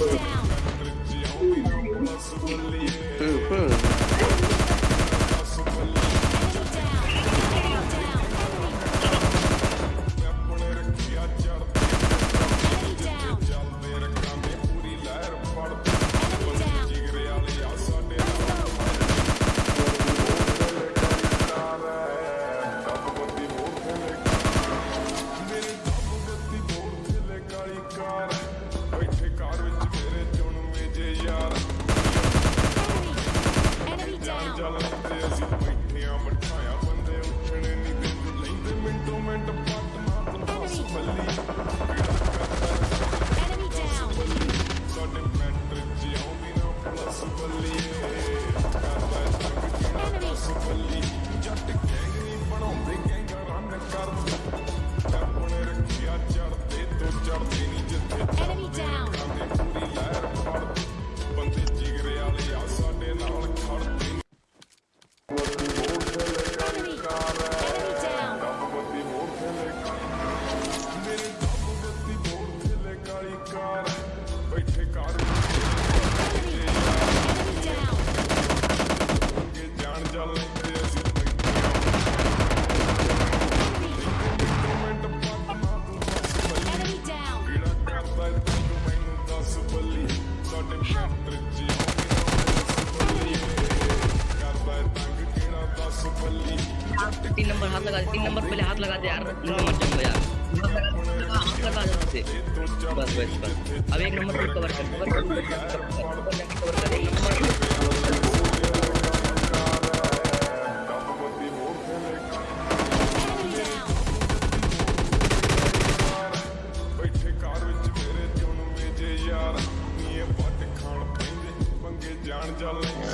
Down. believe. हाथ तीन number हाथ लगा दे, तीन नंबर पहले हाथ लगा दे यार। नंबर जंगो यार हाथ लगा दे बस बस बस। अब एक नंबर को कवर कर कवर कर कवर कर एक नंबर। जान जा लेंगे।